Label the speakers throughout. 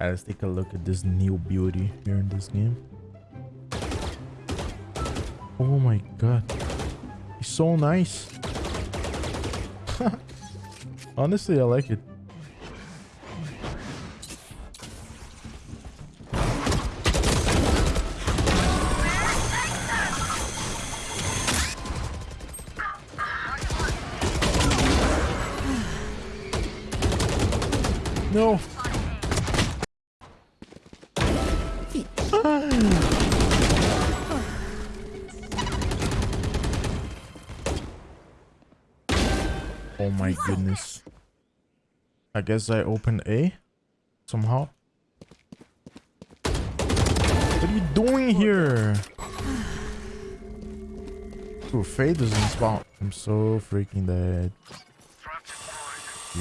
Speaker 1: Alright, let's take a look at this new beauty here in this game. Oh my god. He's so nice. Honestly, I like it. No. Oh my goodness. I guess I opened A somehow. What are you doing here? Ooh, Fade doesn't spawn. I'm so freaking dead.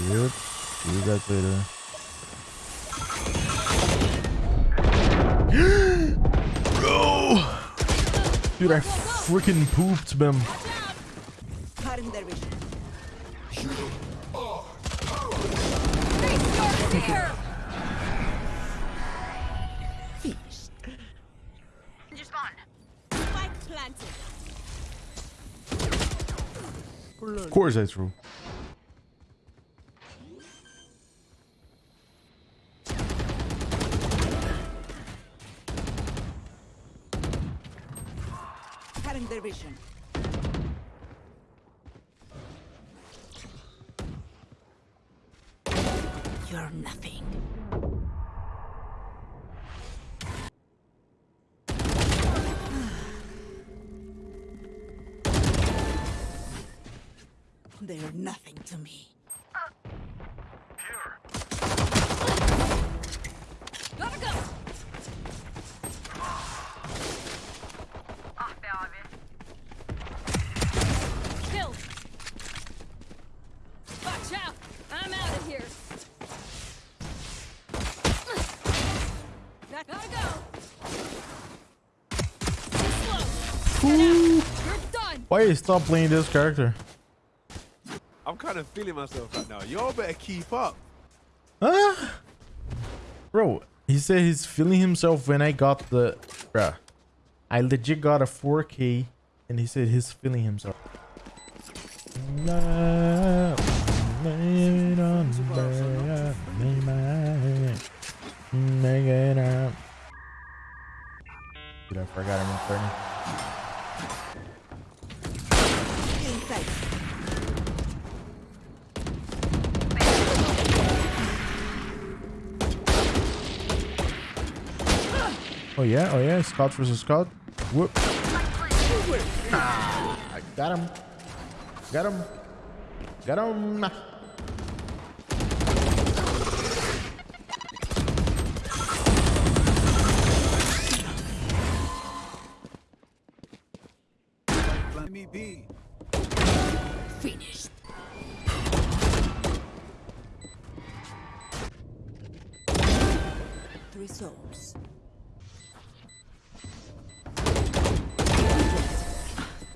Speaker 1: Yep. See you guys later. Bro! Dude, I freaking pooped them.
Speaker 2: Finished. Spike planted.
Speaker 1: Of course that's true.
Speaker 2: Cutting their vision. To me.
Speaker 3: Gotta go.
Speaker 4: Ah be abi.
Speaker 3: Kill. Watch out. I'm out of here. That gotta go. Too slow. Get out. You're.
Speaker 1: Why you stop playing this character?
Speaker 5: I'm feeling myself right now. Y'all better keep up.
Speaker 1: Huh? Bro, he said he's feeling himself when I got the... Bruh. I legit got a 4K and he said he's feeling himself. Dude, I forgot I'm recording.
Speaker 2: Inside.
Speaker 1: Oh yeah, oh yeah, Scout versus Scout. Whoop. Ah, I got him. Got him. Got him.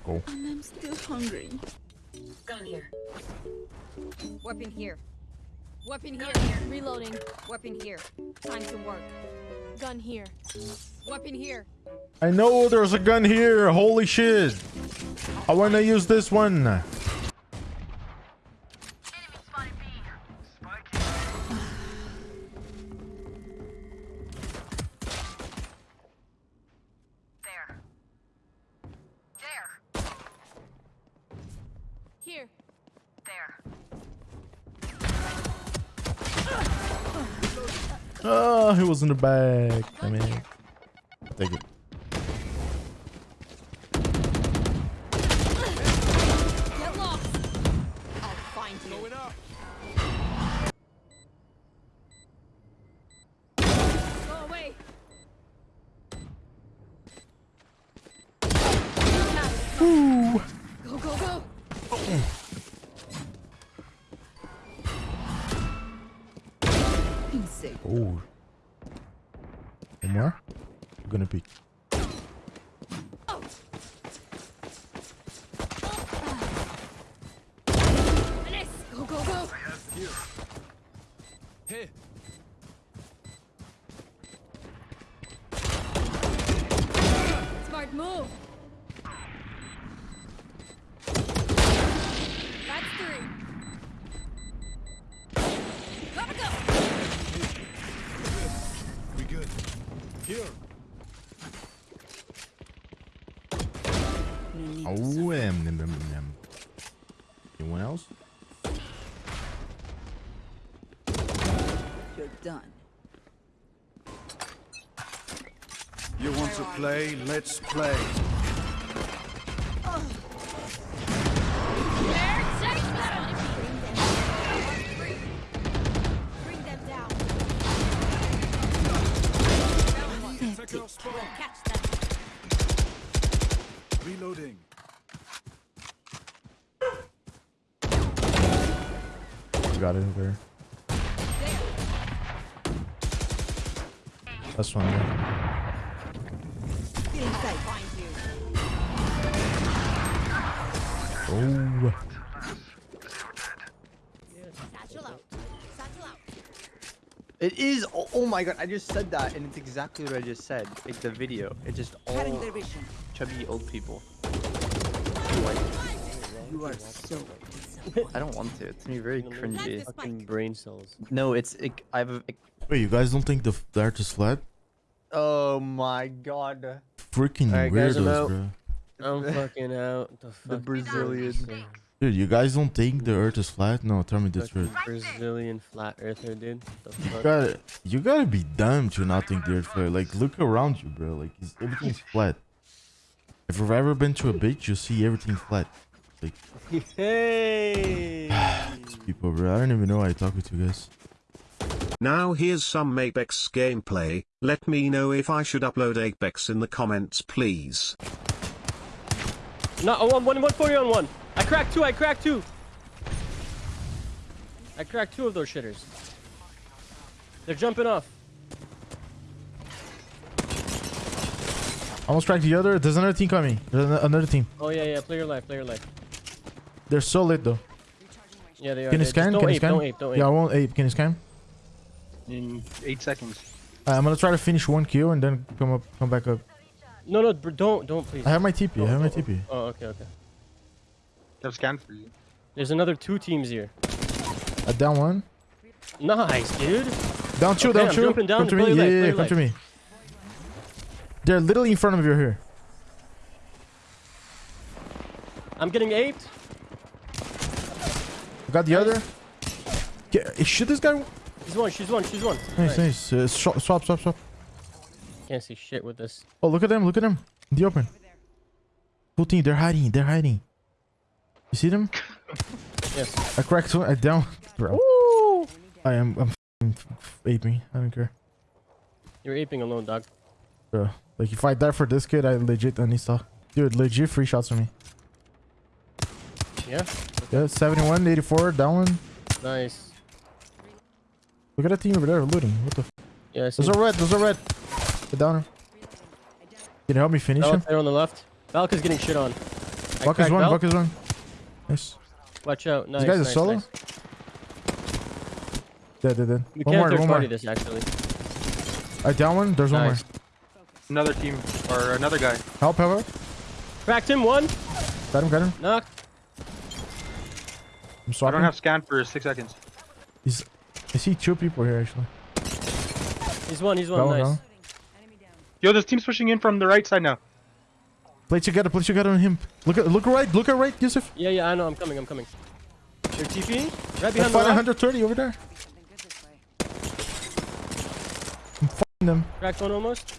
Speaker 1: Go.
Speaker 2: And I'm still hungry.
Speaker 4: Gun here.
Speaker 3: Weapon here. Weapon here. Reloading. Weapon here. Time to work. Gun here. Weapon here.
Speaker 1: I know there's a gun here. Holy shit. I want to use this one.
Speaker 4: Uh,
Speaker 1: oh, he was in the back. I mean, take it.
Speaker 2: Inside.
Speaker 1: Oh. One more? I'm gonna peek.
Speaker 3: Menace. Go, go, go.
Speaker 5: Here.
Speaker 2: No
Speaker 1: Oh,
Speaker 2: to suffer.
Speaker 1: em, em, em, em. Anyone else?
Speaker 2: You're done.
Speaker 6: You want to play? Let's play.
Speaker 3: Catch them.
Speaker 6: Reloading.
Speaker 1: You got it over there. That's one there.
Speaker 2: Get inside.
Speaker 1: Oh.
Speaker 3: Satchel out. Satchel out.
Speaker 7: It is. Oh, oh my god! I just said that, and it's exactly what I just said. Like the video. It's just all chubby old people.
Speaker 2: You are so
Speaker 7: I don't want to. It's gonna be very cringy.
Speaker 8: Fucking brain cells.
Speaker 7: No, it's. It, I have. A, it-
Speaker 1: Wait, you guys don't think the, the art is flat?
Speaker 7: oh my god.
Speaker 1: Freaking
Speaker 8: Alright, guys, I'm
Speaker 1: weirdos,
Speaker 8: out.
Speaker 1: bro.
Speaker 8: I'm fucking out. The,
Speaker 7: The
Speaker 8: fuck
Speaker 7: Brazilian.
Speaker 1: Dude, you guys don't think the earth is flat? No, tell me the
Speaker 8: Fucking
Speaker 1: truth.
Speaker 8: Brazilian flat earther, dude. The
Speaker 1: You gotta, you gotta be dumb to not think the earth flat. Like, look around you, bro. Like, it's, everything's flat. If you've ever been to a beach, you see everything flat.
Speaker 8: Like, hey!
Speaker 1: People, bro. I don't even know why I talk with you guys.
Speaker 9: Now here's some Apex gameplay, let me know if I should upload Apex in the comments please.
Speaker 8: No, oh, one, one, 140 on one. I cracked two. I cracked two. I cracked two of those shitters. They're jumping off.
Speaker 1: Almost cracked the other. There's another team coming. There's ano- another team.
Speaker 8: Oh yeah, yeah. Play your life. Play your life.
Speaker 1: They're so lit, though.
Speaker 8: Yeah, they are.
Speaker 1: Can you scan?
Speaker 8: Don't
Speaker 1: Can you
Speaker 8: ape,
Speaker 1: scan?
Speaker 8: Don't ape. Don't ape.
Speaker 1: Yeah, I won't ape. Can you scan?
Speaker 7: In eight seconds.
Speaker 1: Uh, I'm gonna try to finish one kill and then come up, come back up.
Speaker 8: No, no, don't, don't please.
Speaker 1: I have my TP. I have my TP.
Speaker 8: Oh, okay, okay.
Speaker 7: Have scan for you.
Speaker 8: There's another two teams here.
Speaker 1: I down one.
Speaker 8: Nice, dude.
Speaker 1: Down two.
Speaker 8: Okay,
Speaker 1: down
Speaker 8: I'm
Speaker 1: two.
Speaker 8: jumping down
Speaker 1: come to
Speaker 8: to
Speaker 1: me. Yeah,
Speaker 8: life,
Speaker 1: yeah, yeah. Come
Speaker 8: life.
Speaker 1: to me. They're literally in front of you here.
Speaker 8: I'm getting aped.
Speaker 1: I got the other. Get, eh, shoot this guy.
Speaker 8: She's one. She's one. She's one.
Speaker 1: Nice, nice. Uh, swap, swap, swap, swap.
Speaker 8: Can't see shit with this.
Speaker 1: Oh, look at them. Look at them. In the open. Full team. They're hiding. They're hiding. You see them?
Speaker 8: Yes.
Speaker 1: I cracked one. I down. Bro. I am. I'm f***ing f- aping. I don't care.
Speaker 8: You're aping alone, dog.
Speaker 1: Bro. Like, if I die for this kid, I legit uninstall. Dude, legit free shots for me.
Speaker 8: Yeah.
Speaker 1: Yeah, 71, 84, down one.
Speaker 8: Nice.
Speaker 1: Look at that team over there looting. What the f?
Speaker 8: Yeah. I see.
Speaker 1: Those are red. Those are red. Get down him. Can you help me finish him?
Speaker 8: Valk there on the left. Valk is getting shit on. I
Speaker 1: Buck is one.
Speaker 8: Valk.
Speaker 1: Buck is one. Nice.
Speaker 8: Watch out. Nice.
Speaker 1: guy's a
Speaker 8: nice,
Speaker 1: solo?
Speaker 8: nice.
Speaker 1: Dead, dead, dead.
Speaker 8: We
Speaker 1: One
Speaker 8: can't
Speaker 1: more, one more.
Speaker 8: this actually.
Speaker 1: I down one. There's one
Speaker 8: Nice.
Speaker 1: more.
Speaker 7: Another team or another guy.
Speaker 1: Help, help, help.
Speaker 8: Cracked him. One.
Speaker 1: Got him, got him.
Speaker 8: Knocked.
Speaker 1: I'm swapping.
Speaker 7: I don't have scan for six seconds.
Speaker 1: He's, I see two people here, actually.
Speaker 8: He's one. He's one.
Speaker 1: one, got
Speaker 8: Nice.
Speaker 1: one.
Speaker 7: Yo, this team's pushing in from the right side now.
Speaker 1: Play together, play together on him. Look at, look right, look at right, Yusuf.
Speaker 8: Yeah, yeah. I know. I'm coming. I'm coming. They're TPing. Right behind the rock.
Speaker 1: 130 over there. I'm f***ing them.
Speaker 8: Cracked one almost.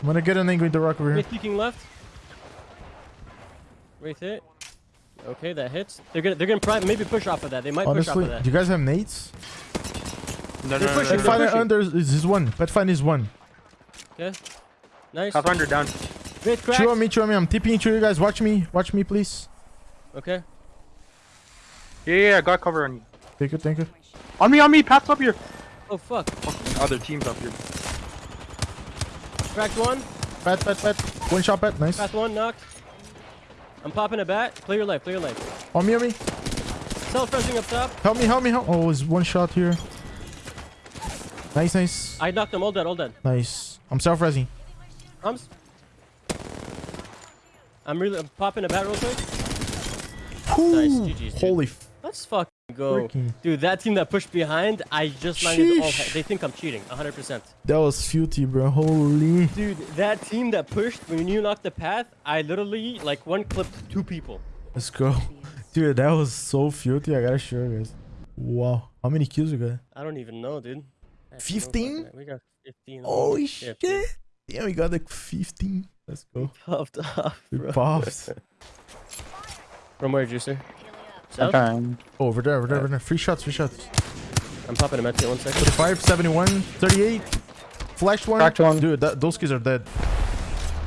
Speaker 1: I'm gonna get an angry the rock over here.
Speaker 8: Wraith peeking left. Wraith hit. Okay, that hits. They're gonna they're gonna pri- maybe push off of that. They might push off of that.
Speaker 1: do you guys have nades?
Speaker 7: No,
Speaker 8: They're pushing, they're
Speaker 1: Pathfinder
Speaker 8: pushing.
Speaker 1: under is his one. Pathfinder is one.
Speaker 8: Okay. Nice.
Speaker 7: Pathfinder down.
Speaker 8: Wraith cracked.
Speaker 1: Chew on me, chew on me. I'm tipping into you guys. Watch me, watch me, please.
Speaker 8: Okay.
Speaker 7: Yeah, yeah, I got cover on you.
Speaker 1: Thank you, thank you.
Speaker 7: On me, on me, Pat's up here.
Speaker 8: Oh fuck.
Speaker 7: Other teams up here.
Speaker 8: Cracked one.
Speaker 1: Pat, pat, pat. One shot, pat. Nice.
Speaker 8: Cracked one. Knocked. I'm popping a bat. Clear your life. clear your life.
Speaker 1: On me, on me.
Speaker 8: Self-pressing up top.
Speaker 1: Help me, help me, help. Oh, it's one shot here. Nice, nice.
Speaker 8: I knocked them. All dead. All dead.
Speaker 1: Nice. I'm self-resing.
Speaker 8: Arms. I'm really I'm popping a bat real quick.
Speaker 1: Whew,
Speaker 8: GG's, dude.
Speaker 1: Holy f-
Speaker 8: Let's fucking go.
Speaker 1: Freaking-
Speaker 8: Dude, that team that pushed behind, I just landed all. They think I'm cheating, 100%.
Speaker 1: That was filthy, bro. Holy.
Speaker 8: Dude, that team that pushed, when you knocked the path, I literally, like, one clipped two people.
Speaker 1: Let's go. Dude, that was so filthy. I gotta show you guys. Wow. How many kills you got?
Speaker 8: I don't even know, dude. I have no
Speaker 1: 15?
Speaker 8: fucking- We got 15.
Speaker 1: Holy
Speaker 8: Yeah,
Speaker 1: shit. Yeah, we got like 15. Let's go.
Speaker 8: Puffed off,
Speaker 1: We
Speaker 8: bro.
Speaker 1: pops.
Speaker 8: From where, Juicer?
Speaker 7: I'm
Speaker 8: South?
Speaker 7: trying.
Speaker 1: Oh, over there, over there, over there. Free shots, free shots.
Speaker 8: I'm popping a med kit one second.
Speaker 1: 35, 71, 38. Flash one.
Speaker 7: Cracked one.
Speaker 1: Dude, that, those kids are dead.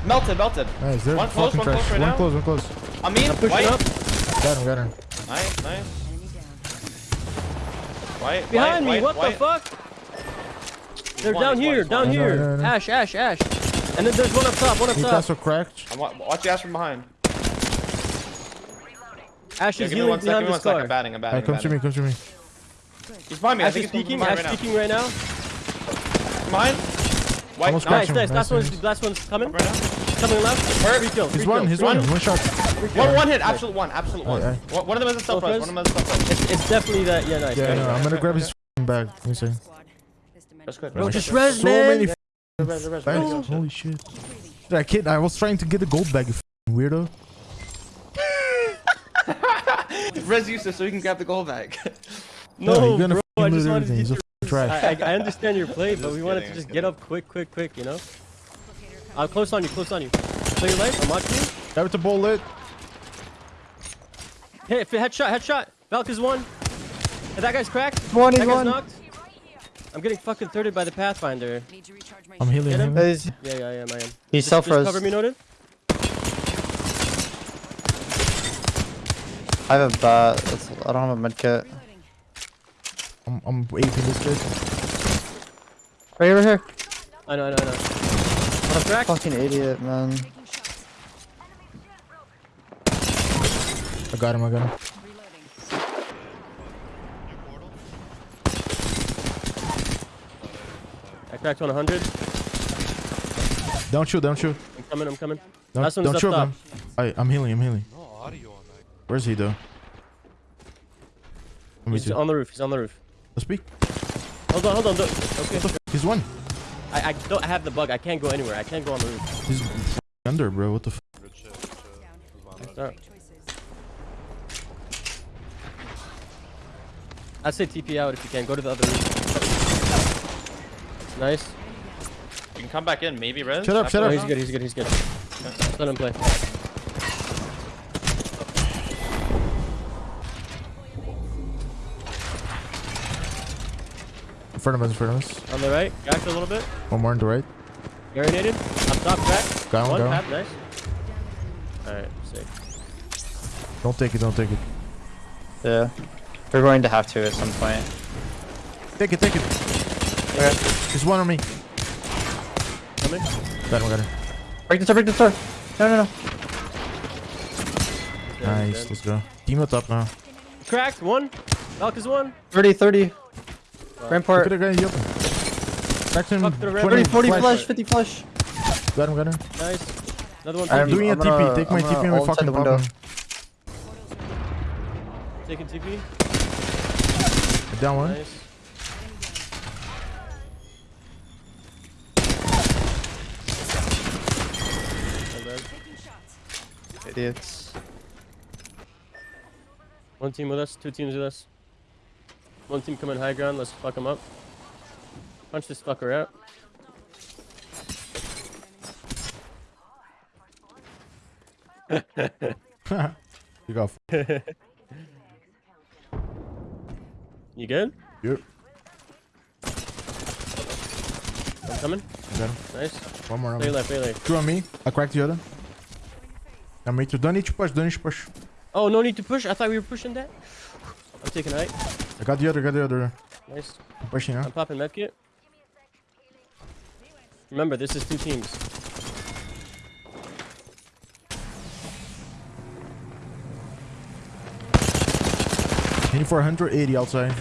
Speaker 10: Melted, melted.
Speaker 1: Nice, they're
Speaker 10: One close, one
Speaker 1: trash.
Speaker 10: close right
Speaker 1: one
Speaker 10: now.
Speaker 1: close, one close.
Speaker 10: I mean,
Speaker 8: I'm pushing
Speaker 10: white.
Speaker 8: up.
Speaker 1: Got him, got him.
Speaker 10: Nice, nice.
Speaker 2: Enemy.
Speaker 10: White,
Speaker 8: Behind
Speaker 10: white,
Speaker 8: me, what
Speaker 10: white,
Speaker 8: the fuck? They're
Speaker 10: one,
Speaker 8: down
Speaker 10: one,
Speaker 8: here,
Speaker 10: he's
Speaker 8: down
Speaker 1: one. I know, I
Speaker 8: here.
Speaker 1: know, I know.
Speaker 8: Ash, Ash, Ash. And then there's one up top, one up top.
Speaker 1: Newcastle cracked.
Speaker 10: I'm wa- watch the ass from behind.
Speaker 8: Ash
Speaker 10: Yeah,
Speaker 8: is
Speaker 10: give me
Speaker 8: healing
Speaker 10: one
Speaker 8: behind
Speaker 10: me
Speaker 8: this car.
Speaker 10: I'm batting, I'm batting.
Speaker 1: Alright, come
Speaker 10: I'm
Speaker 1: to me, come to me.
Speaker 10: He's behind me. I
Speaker 8: Ash
Speaker 10: think
Speaker 8: is peeking,
Speaker 10: behind
Speaker 8: Ash
Speaker 10: right
Speaker 8: peeking right now.
Speaker 10: Behind. White,
Speaker 1: Almost
Speaker 8: Nice, nice.
Speaker 1: Nice,
Speaker 8: Last one's,
Speaker 1: nice.
Speaker 8: last one's coming.
Speaker 10: right now.
Speaker 8: Coming left.
Speaker 10: Hurt.
Speaker 8: Three kills.
Speaker 1: He's
Speaker 8: three
Speaker 1: one,
Speaker 8: kills,
Speaker 1: he's
Speaker 8: three
Speaker 1: one. One shot.
Speaker 10: One, one hit, absolute one, absolute one.
Speaker 1: Aye,
Speaker 10: One one of them is a stealth
Speaker 8: Both
Speaker 10: res, one of them is a stealth res.
Speaker 8: It's, it's definitely that. Yeah, nice.
Speaker 1: Yeah,
Speaker 8: nice.
Speaker 1: no, I'm gonna grab his f***ing bag. Let me see.
Speaker 2: Squad. This dimension.
Speaker 10: That's good.
Speaker 8: Bro, just res,
Speaker 1: So many f***ing
Speaker 10: Res, res, res,
Speaker 1: Holy shit. Dude, I kid, I was trying to get the gold bag, you weirdo.
Speaker 10: Res useless so you can grab the gold bag.
Speaker 8: No,
Speaker 1: you're gonna
Speaker 8: bro. I just
Speaker 1: lose
Speaker 8: wanted to
Speaker 1: everything.
Speaker 8: Get your
Speaker 1: trash.
Speaker 8: I, I, I understand your play, but
Speaker 10: Just
Speaker 8: we wanted
Speaker 10: kidding,
Speaker 8: to just
Speaker 10: just
Speaker 8: get up quick, quick, quick, you know? I'm uh, close on you, close on you. Play your life, I'm watching you.
Speaker 1: Grab the bullet.
Speaker 8: Hey, if headshot, headshot. Valk is one. Hey, that guy's cracked.
Speaker 7: One is
Speaker 8: that guy's
Speaker 7: one.
Speaker 8: knocked. I'm getting fucking thirded by the Pathfinder.
Speaker 2: Need to recharge my
Speaker 1: I'm healing
Speaker 8: Get him?
Speaker 1: him.
Speaker 7: There's-
Speaker 8: Yeah, yeah, I am, I am.
Speaker 7: He's
Speaker 8: Just,
Speaker 7: self
Speaker 8: just
Speaker 7: res.
Speaker 8: cover me, noted.
Speaker 7: I have a bat. It's, I don't have a medkit.
Speaker 1: I'm, I'm aping this kid.
Speaker 7: Right over here.
Speaker 8: I know, I know, I know. What a crack.
Speaker 7: Fucking idiot, man.
Speaker 1: I got him, I got him.
Speaker 8: I cracked on 100.
Speaker 1: Don't shoot, don't shoot.
Speaker 8: I'm coming, I'm coming.
Speaker 1: Don't,
Speaker 8: Last one's
Speaker 1: don't shoot
Speaker 8: top.
Speaker 1: him. I, I'm healing, I'm healing. Where's he though?
Speaker 8: He's on the roof, he's on the roof.
Speaker 1: Let's speak.
Speaker 8: Hold on, hold on. Okay.
Speaker 1: He's one.
Speaker 8: I, I don't have the bug. I can't go anywhere. I can't go on the roof.
Speaker 1: He's under, bro. What the f?
Speaker 8: I'd say TP out if you can. Go to the other roof. Nice.
Speaker 10: You can come back in, maybe res.
Speaker 1: Shut up, shut up.
Speaker 8: he's good, he's good, he's good. Let him play.
Speaker 1: In front of us, in front of us.
Speaker 8: On the right, cracked a little bit.
Speaker 1: One more on the right.
Speaker 8: Marinated. Up top, crack.
Speaker 1: Got him,
Speaker 8: One,
Speaker 1: got
Speaker 8: tap, nice. Alright, sick.
Speaker 1: Don't take it, don't take it.
Speaker 7: Yeah. We're going to have to at some point.
Speaker 1: Take it, take it.
Speaker 7: Okay.
Speaker 1: There's one on me.
Speaker 8: Coming.
Speaker 1: Got him, got him.
Speaker 7: Break the door, break the door. No, no, no.
Speaker 8: Dead,
Speaker 1: Nice,
Speaker 8: dead.
Speaker 1: let's go. Team up top now.
Speaker 8: Cracked, one. Valk is one.
Speaker 7: 30, 30.
Speaker 1: Look
Speaker 7: Rampart.
Speaker 1: at the guy in open. Back to him.
Speaker 8: The red
Speaker 1: 20
Speaker 7: 30, 40
Speaker 1: flash.
Speaker 7: flash, 50 flash.
Speaker 1: Got him, got him.
Speaker 8: Nice. Another one.
Speaker 7: I'm
Speaker 1: Doing a
Speaker 7: I'm gonna-
Speaker 1: TP. Take my
Speaker 7: I'm
Speaker 1: TP
Speaker 7: gonna
Speaker 1: and we fucking
Speaker 7: the
Speaker 1: pop
Speaker 7: window.
Speaker 1: him.
Speaker 8: Taking TP.
Speaker 1: Down one.
Speaker 8: Nice. Not bad.
Speaker 7: Idiots.
Speaker 8: One team with us, two teams with us. One team coming high ground, let's fuck them up. Punch this fucker out.
Speaker 1: You got. f-
Speaker 8: You good?
Speaker 1: Yep.
Speaker 8: I'm coming.
Speaker 1: Got him.
Speaker 8: Nice.
Speaker 1: One more on
Speaker 8: Play
Speaker 1: me.
Speaker 8: left, play left.
Speaker 1: Two on me. I cracked the other. I'm me too. Don't need to push. Don't need to push.
Speaker 8: Oh, no need to push. I thought we were pushing that. I'm taking height.
Speaker 1: I got the other. Got the other.
Speaker 8: Nice.
Speaker 1: I'm pushing now.
Speaker 8: I'm popping medkit. Remember, this is two teams.
Speaker 1: Hitting for 180 outside.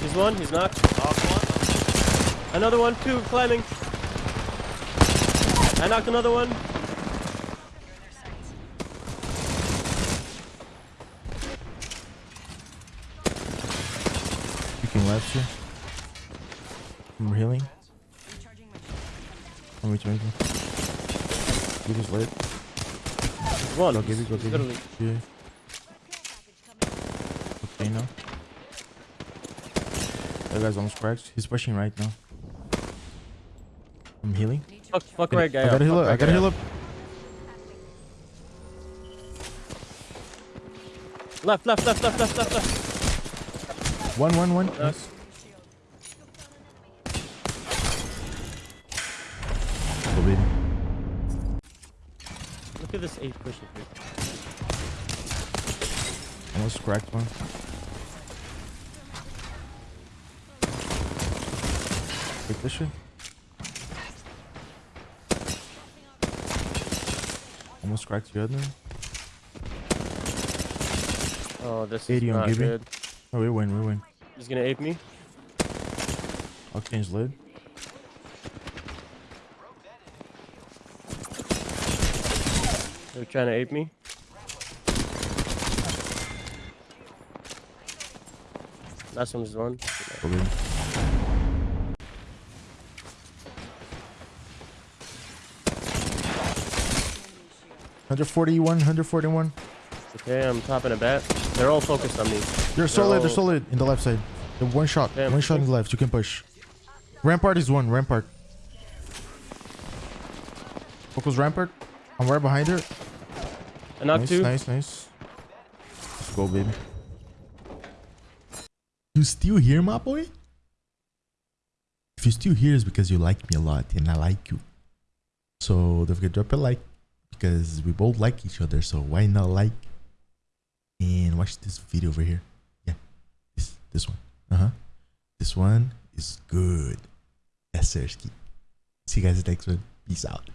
Speaker 8: He's one, he's knocked. Off one. Another one, two, climbing. I knocked another one.
Speaker 1: Left here. I'm healing.
Speaker 2: Recharging
Speaker 1: I'm returning. You just lit.
Speaker 8: One.
Speaker 1: Go give it, go give it. Yeah. Okay now. That guy's almost cracked. He's pushing right now. I'm healing.
Speaker 8: Fuck, fuck right guy
Speaker 1: I gotta heal up. I gotta heal
Speaker 8: up. Left, left, left, left, left, left, left.
Speaker 1: One, one, one.
Speaker 8: Nice.
Speaker 1: Baby.
Speaker 8: Look at this eight pushing. dude.
Speaker 1: Almost cracked one. Take this shit. Almost cracked the other.
Speaker 8: Oh, this is
Speaker 1: 80 on
Speaker 8: not good.
Speaker 1: Oh, we win, we win.
Speaker 8: He's gonna ape me.
Speaker 1: I'll change lid.
Speaker 8: They're trying to ape me. Last one's one.
Speaker 1: Go, baby. Hundred forty-one, hundred forty-one.
Speaker 8: Okay, I'm topping a bat. They're all focused on me.
Speaker 1: They're solid. They're solid in the left side. The one shot.
Speaker 8: Damn.
Speaker 1: One shot in the left. You can push. Rampart is one. Rampart. Focus Rampart. I'm right behind her.
Speaker 8: I knocked
Speaker 1: Nice,
Speaker 8: two.
Speaker 1: nice, nice. Let's go, baby. You still here, my boy? If you're still here, it's because you like me a lot and I like you. So don't forget to drop a like because we both like each other. So why not like and watch this video over here? This one. Uh huh. This one is good. Sir. See you guys next one. Peace out.